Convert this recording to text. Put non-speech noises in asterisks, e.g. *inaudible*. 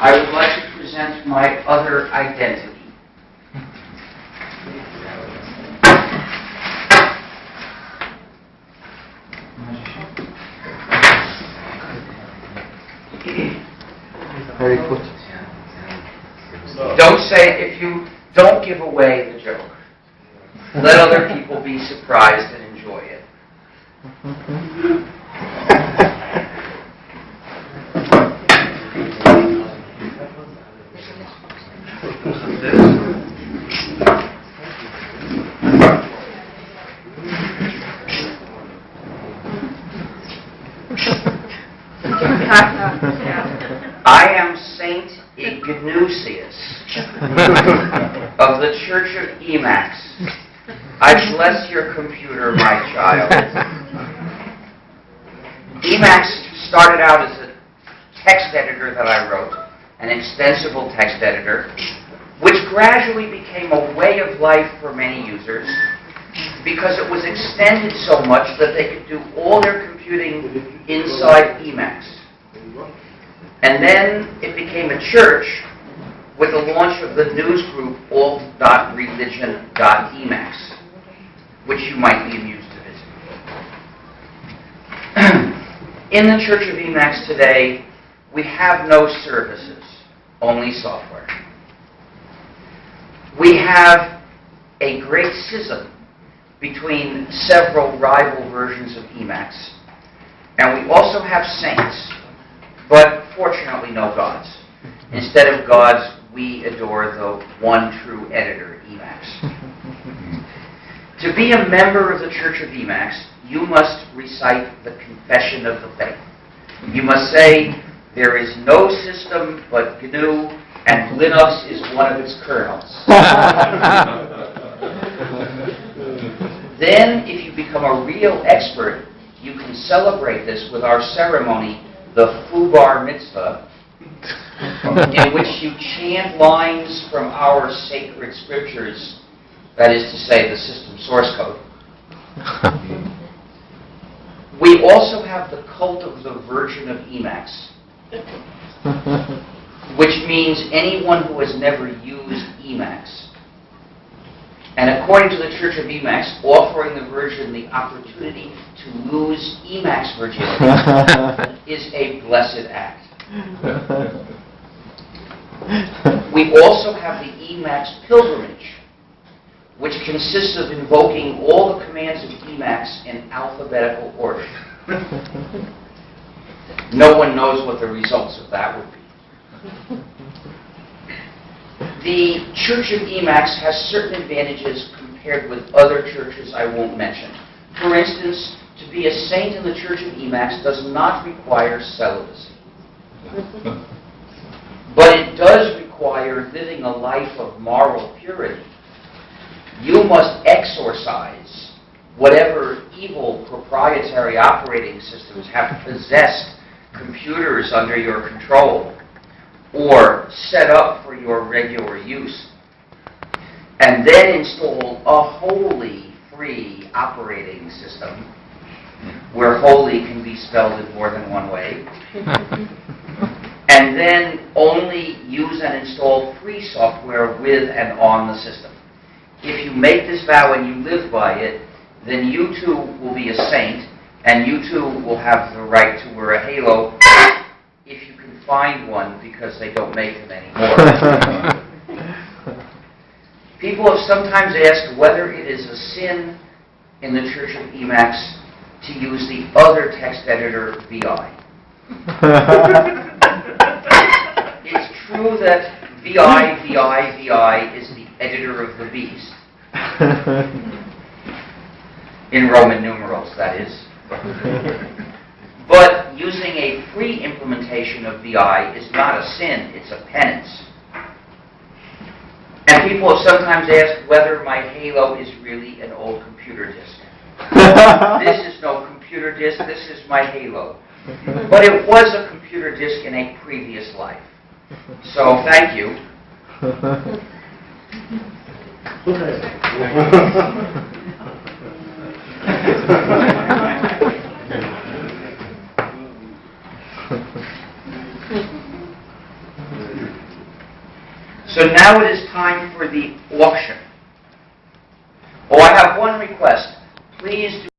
I would like to present my other identity. Very good. Don't say, if you, don't give away the joke. Let other people be surprised and enjoy it. Mm-hmm. IGNUcius *laughs* of the Church of Emacs. I bless your computer, my child. Emacs started out as a text editor that I wrote, an extensible text editor, which gradually became a way of life for many users because it was extended so much that they could do all their computing inside Emacs. And then it became a church launch of the news group alt.religion.emacs, which you might be amused to visit. *clears throat* In the Church of Emacs today, we have no services, only software. We have a great schism between several rival versions of Emacs, and we also have saints, but fortunately no gods. Instead of gods, we adore the one true editor, Emacs. *laughs* to be a member of the Church of Emacs, you must recite the Confession of the Faith. You must say, there is no system but GNU, and Linux is one of its kernels. *laughs* then, if you become a real expert, you can celebrate this with our ceremony, the Fubar Mitzvah, *laughs* in which you chant lines from our sacred scriptures, that is to say, the system source code. *laughs* We also have the cult of the Virgin of Emacs, *laughs* which means anyone who has never used Emacs. And according to the Church of Emacs, offering the Virgin the opportunity to lose Emacs virginity is a blessed act. *laughs* We also have the Emacs pilgrimage, which consists of invoking all the commands of Emacs in alphabetical order. *laughs* No one knows what the results of that would be. The Church of Emacs has certain advantages compared with other churches I won't mention. For instance, to be a saint in the Church of Emacs does not require celibacy. *laughs* But it does require living a life of moral purity. You must exorcise whatever evil proprietary operating systems have possessed computers under your control or set up for your regular use. And then install a wholly free operating system where holy can be spelled in more than one way. *laughs* and then only use and install free software with and on the system. If you make this vow and you live by it, then you too will be a saint, and you too will have the right to wear a halo *coughs* if you can find one because they don't make them anymore. *laughs* People have sometimes asked whether it is a sin in the Church of Emacs to use the other text editor, VI. *laughs* True that VI, VI, VI is the editor of the beast. *laughs* In Roman numerals, that is. But using a free implementation of VI is not a sin, it's a penance. And people have sometimes asked whether my Halo is really an old computer disk. *laughs* This is no computer disk, this is my Halo. But it was a computer disk in a previous life. So thank you. so now it is time for the auction. Oh, I have one request. Please do